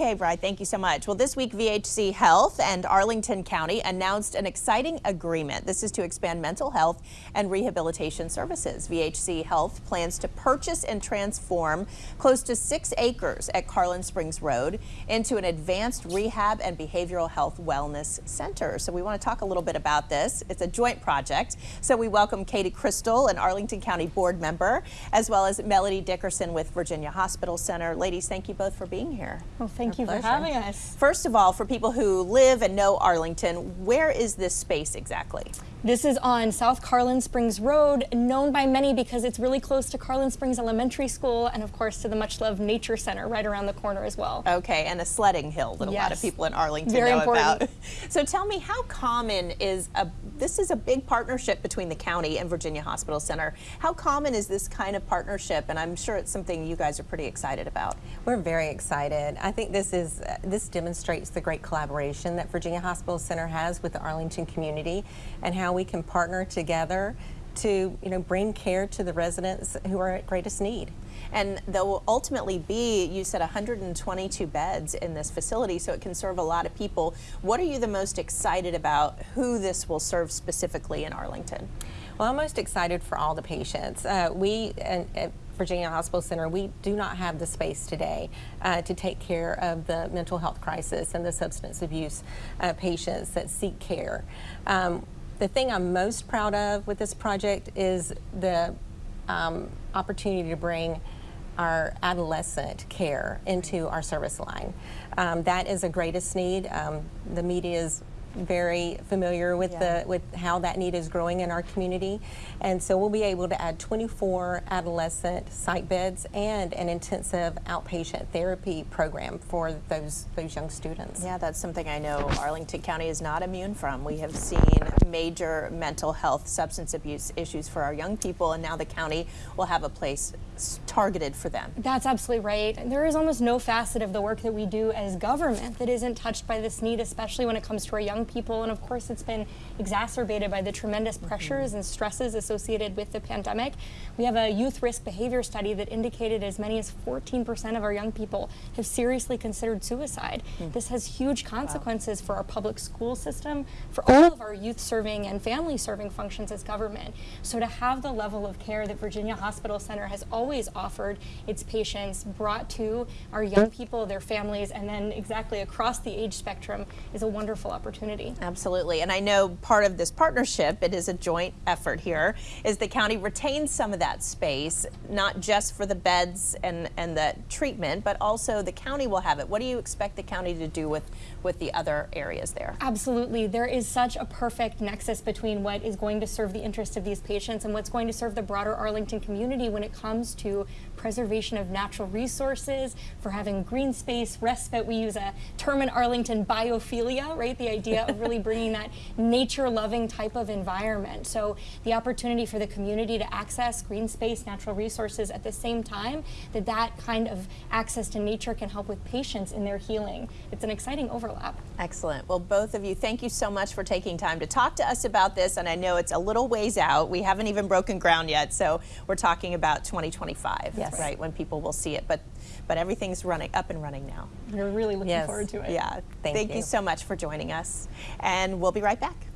Okay, Bride, thank you so much. Well, this week, VHC Health and Arlington County announced an exciting agreement. This is to expand mental health and rehabilitation services. VHC Health plans to purchase and transform close to six acres at Carlin Springs Road into an advanced rehab and behavioral health wellness center. So we want to talk a little bit about this. It's a joint project. So we welcome Katie Cristol, an Arlington County board member, as well as Melody Dickerson with Virginia Hospital Center. Ladies, thank you both for being here. Well, thank Thank you pleasure. for having us. First of all, for people who live and know Arlington, where is this space exactly? This is on South Carlin Springs Road, known by many because it's really close to Carlin Springs Elementary School and of course to the much loved Nature Center right around the corner as well. Okay, and a sledding hill that yes. a lot of people in Arlington Very know important. about. So tell me how common is a, this is a big partnership between the county and Virginia Hospital Center. How common is this kind of partnership? And I'm sure it's something you guys are pretty excited about. We're very excited. I think this is, uh, this demonstrates the great collaboration that Virginia Hospital Center has with the Arlington community and how we can partner together to you know bring care to the residents who are at greatest need. And there will ultimately be, you said 122 beds in this facility, so it can serve a lot of people. What are you the most excited about who this will serve specifically in Arlington? Well, I'm most excited for all the patients. Uh, we, at Virginia Hospital Center, we do not have the space today uh, to take care of the mental health crisis and the substance abuse uh, patients that seek care. Um, the thing I'm most proud of with this project is the um, opportunity to bring our adolescent care into our service line. Um, that is a greatest need. Um, the media is very familiar with yeah. the with how that need is growing in our community and so we'll be able to add 24 adolescent site beds and an intensive outpatient therapy program for those those young students. Yeah, that's something I know Arlington County is not immune from. We have seen major mental health substance abuse issues for our young people and now the county will have a place targeted for them. That's absolutely right. There is almost no facet of the work that we do as government that isn't touched by this need, especially when it comes to our young people. And of course, it's been exacerbated by the tremendous mm-hmm. pressures and stresses associated with the pandemic. We have a youth risk behavior study that indicated as many as 14% of our young people have seriously considered suicide. Mm. This has huge consequences wow. for our public school system, for all of our youth serving and family serving functions as government. So to have the level of care that Virginia Hospital Center has always offered its patients brought to our young people, their families, and then exactly across the age spectrum is a wonderful opportunity community. Absolutely. And I know part of this partnership, it is a joint effort here, is the county retains some of that space, not just for the beds and, and the treatment, but also the county will have it. What do you expect the county to do with, with the other areas there? Absolutely. There is such a perfect nexus between what is going to serve the interest of these patients and what's going to serve the broader Arlington community when it comes to preservation of natural resources, for having green space, respite. We use a term in Arlington, biophilia, right? The idea of really bringing that nature-loving type of environment. So the opportunity for the community to access green space, natural resources at the same time, that that kind of access to nature can help with patients in their healing. It's an exciting overlap. Excellent. Well, both of you, thank you so much for taking time to talk to us about this. And I know it's a little ways out. We haven't even broken ground yet. So we're talking about 2025. Yes yes. right, when people will see it. But but everything's running up and running now. We're really looking yes. forward to it. Yeah. Thank, Thank you. you so much for joining us. And we'll be right back.